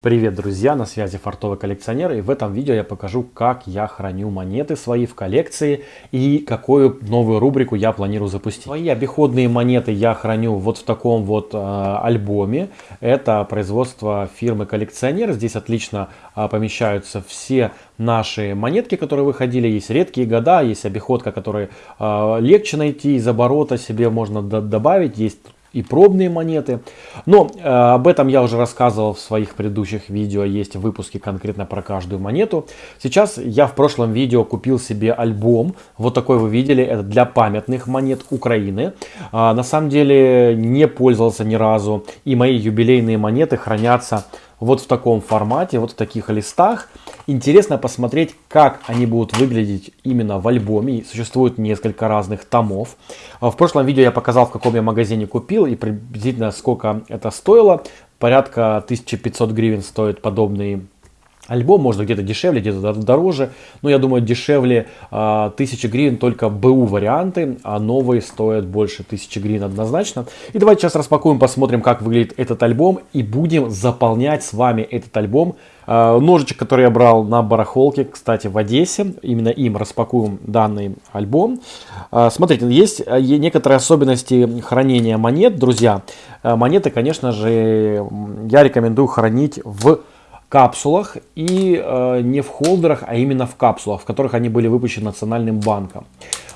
Привет, друзья! На связи Фартовый коллекционер и в этом видео я покажу, как я храню монеты свои в коллекции и какую новую рубрику я планирую запустить. Свои обиходные монеты я храню вот в таком вот э, альбоме. Это производство фирмы коллекционер. Здесь отлично э, помещаются все наши монетки, которые выходили. Есть редкие года, есть обиходка, которые э, легче найти из оборота себе можно добавить. Есть и пробные монеты. Но э, об этом я уже рассказывал в своих предыдущих видео, есть выпуски конкретно про каждую монету. Сейчас я в прошлом видео купил себе альбом, вот такой вы видели, это для памятных монет Украины. Э, на самом деле не пользовался ни разу, и мои юбилейные монеты хранятся вот в таком формате, вот в таких листах. Интересно посмотреть, как они будут выглядеть именно в альбоме. Существует несколько разных томов. В прошлом видео я показал, в каком я магазине купил и приблизительно сколько это стоило. Порядка 1500 гривен стоит подобный Альбом можно где-то дешевле, где-то дороже. Но я думаю, дешевле э, 1000 гривен только БУ варианты, а новые стоят больше 1000 гривен однозначно. И давайте сейчас распакуем, посмотрим, как выглядит этот альбом. И будем заполнять с вами этот альбом. Э, ножичек, который я брал на барахолке, кстати, в Одессе. Именно им распакуем данный альбом. Э, смотрите, есть э, некоторые особенности хранения монет, друзья. Монеты, конечно же, я рекомендую хранить в капсулах и э, не в холдерах, а именно в капсулах, в которых они были выпущены Национальным банком.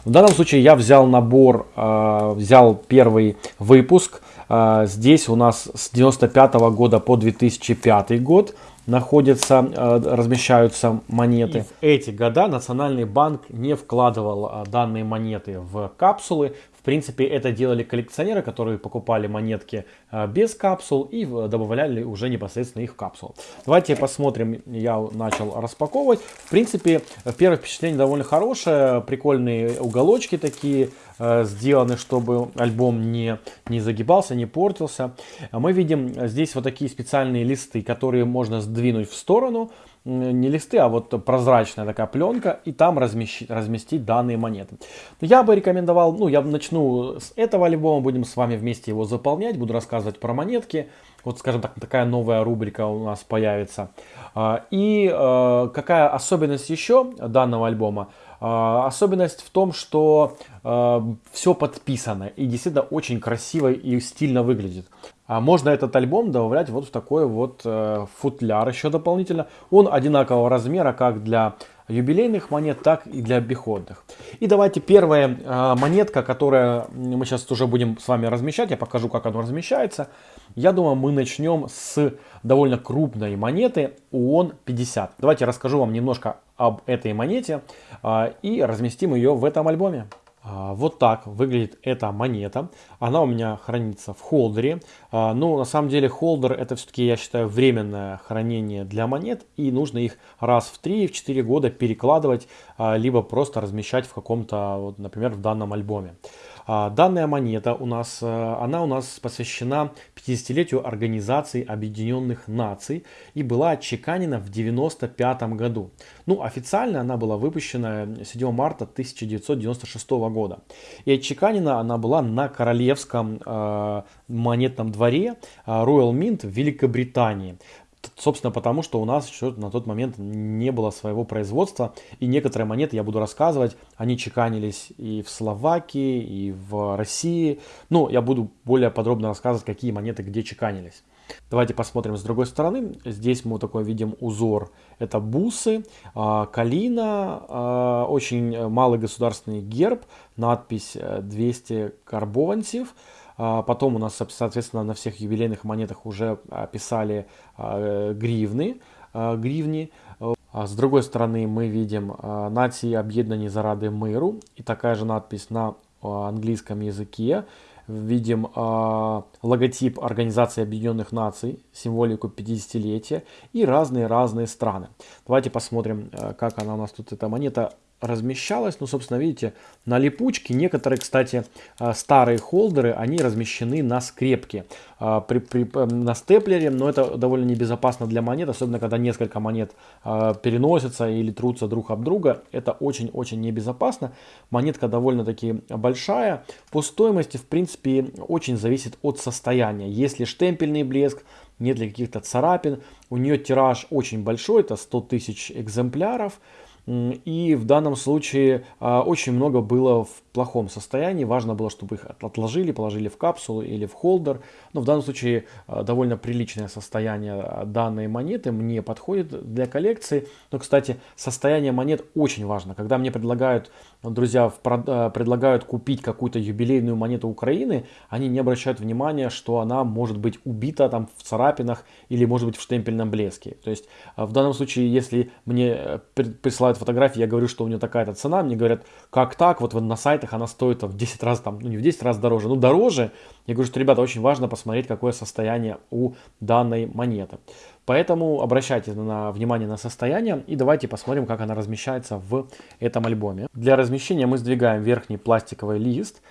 В данном случае я взял набор, э, взял первый выпуск. Э, здесь у нас с 95 -го года по 2005 год находятся, э, размещаются монеты. И в эти года Национальный банк не вкладывал э, данные монеты в капсулы. В принципе, это делали коллекционеры, которые покупали монетки э, без капсул и добавляли уже непосредственно их в капсулу. Давайте посмотрим, я начал распаковывать. В принципе, первое впечатление довольно хорошее, прикольные уголочки такие сделаны, чтобы альбом не, не загибался, не портился. Мы видим здесь вот такие специальные листы, которые можно сдвинуть в сторону, не листы, а вот прозрачная такая пленка, и там размещить, разместить данные монеты. Я бы рекомендовал, ну, я начну с этого альбома, будем с вами вместе его заполнять, буду рассказывать про монетки. Вот, скажем так, такая новая рубрика у нас появится. А, и э, какая особенность еще данного альбома? А, особенность в том, что все подписано и действительно очень красиво и стильно выглядит. А можно этот альбом добавлять вот в такой вот э, футляр еще дополнительно. Он одинакового размера как для юбилейных монет, так и для обиходных. И давайте первая э, монетка, которая мы сейчас уже будем с вами размещать, я покажу, как она размещается. Я думаю, мы начнем с довольно крупной монеты ООН 50. Давайте расскажу вам немножко об этой монете э, и разместим ее в этом альбоме. А, вот так выглядит эта монета. Она у меня хранится в холдере. А, ну, на самом деле, холдер это все-таки, я считаю, временное хранение для монет. И нужно их раз в 3-4 года перекладывать, а, либо просто размещать в каком-то, вот, например, в данном альбоме. Данная монета у нас, э, она у нас посвящена 50-летию Организации Объединенных Наций и была отчеканена в 95 году. Ну, официально она была выпущена 7 марта 1996 года. И отчеканена она была на королевском э, монетном дворе э, Royal Mint в Великобритании. Собственно, потому что у нас еще на тот момент не было своего производства. И некоторые монеты, я буду рассказывать, они чеканились и в Словакии, и в России. Ну, я буду более подробно рассказывать, какие монеты где чеканились. Давайте посмотрим с другой стороны. Здесь мы такой видим узор. Это бусы, а, калина, а, очень малый государственный герб, надпись 200 э, карбованцев. А, потом у нас, соответственно, на всех юбилейных монетах уже писали гривны, гривни. С другой стороны мы видим «Нации объединені заради миру» и такая же надпись на английском языке видим логотип Организации Объединенных Наций, символику 50-летия и разные-разные страны. Давайте посмотрим, как она у нас тут, эта монета размещалась. Ну, собственно, видите, на липучке. Некоторые, кстати, э, старые холдеры, они размещены на скрепке, э, при, при, на степлере, но это довольно небезопасно для монет, особенно когда несколько монет переносятся или трутся друг об друга. Это очень-очень небезопасно. Монетка довольно-таки большая. По стоимости, в принципе, очень зависит от состояния. Если штемпельный блеск, нет ли каких-то царапин. У нее тираж очень большой, это 100 тысяч экземпляров. И в данном случае а, очень много было в плохом состоянии. Важно было, чтобы их отложили, положили в капсулу или в холдер. Но в данном случае а, довольно приличное состояние а, данной монеты мне подходит для коллекции. Но, кстати, состояние монет очень важно. Когда мне предлагают, друзья, предлагают купить какую-то юбилейную монету Украины, они не обращают внимания, что она может быть убита там в царапинах или может быть в штемпельном блеске. То есть в данном случае, если мне э, присылают присылают фотографии, я говорю, что у нее такая-то цена, мне говорят, как так, вот на сайтах она стоит в 10 раз, там, ну не в 10 раз дороже, ну дороже. Я говорю, что, ребята, очень важно посмотреть, какое состояние у данной монеты. Поэтому обращайте на внимание на состояние и давайте посмотрим, как она размещается в этом альбоме. Для размещения мы сдвигаем верхний пластиковый лист,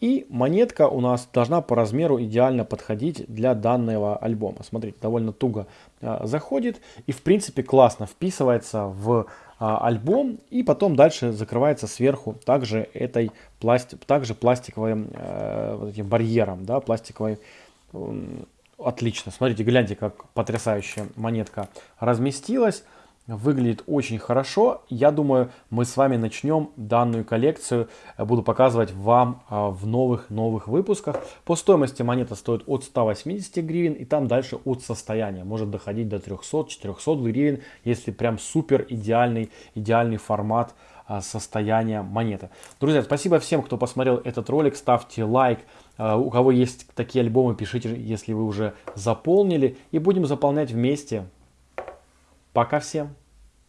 и монетка у нас должна по размеру идеально подходить для данного альбома. Смотрите, довольно туго а, заходит и в принципе классно вписывается в а, альбом и потом дальше закрывается сверху также этой пласти также пластиковым э, барьером, да, пластиковой отлично. Смотрите, гляньте, как потрясающая монетка разместилась. Выглядит очень хорошо. Я думаю, мы с вами начнем данную коллекцию. Буду показывать вам а, в новых-новых выпусках. По стоимости монета стоит от 180 гривен и там дальше от состояния. Может доходить до 300-400 гривен, если прям супер идеальный, идеальный формат а, состояния монеты. Друзья, спасибо всем, кто посмотрел этот ролик. Ставьте лайк. А, у кого есть такие альбомы, пишите, если вы уже заполнили. И будем заполнять вместе. Пока всем!